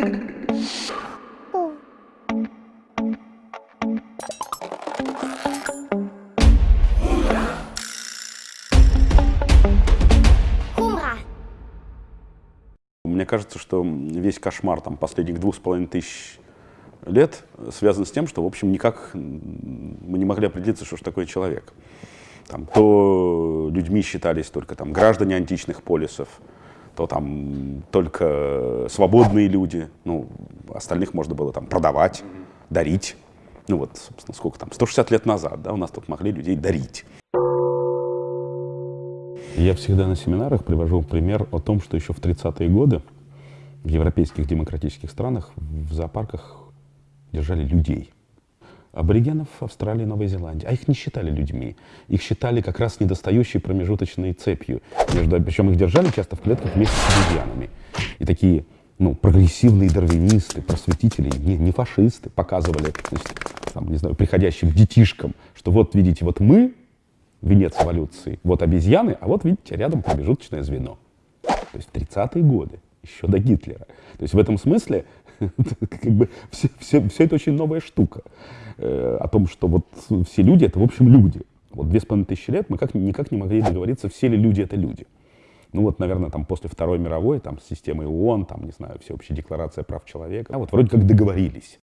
Мне кажется, что весь кошмар там, последних двух с половиной тысяч лет связан с тем, что, в общем, никак мы не могли определиться, что же такое человек. Там, то людьми считались только там, граждане античных полисов, то там только свободные люди, ну, остальных можно было там продавать, дарить. Ну вот, собственно, сколько там, 160 лет назад, да, у нас тут могли людей дарить. Я всегда на семинарах привожу пример о том, что еще в 30-е годы в европейских демократических странах в зоопарках держали людей. Аборигенов Австралии и Новой Зеландии. А их не считали людьми. Их считали как раз недостающей промежуточной цепью. Между, причем их держали часто в клетках вместе с обезьянами. И такие ну, прогрессивные дарвинисты, просветители, не, не фашисты, показывали, значит, там, не знаю, приходящим детишкам, что вот, видите, вот мы, венец эволюции, вот обезьяны, а вот, видите, рядом промежуточное звено. То есть в 30-е годы, еще до Гитлера. То есть в этом смысле как бы все, все, все это очень новая штука. Э, о том, что вот все люди — это, в общем, люди. Вот две с половиной тысячи лет мы как, никак не могли договориться, все ли люди — это люди. Ну вот, наверное, там после Второй мировой, там с системой ООН, там, не знаю, всеобщая декларация прав человека, а вот вроде как договорились.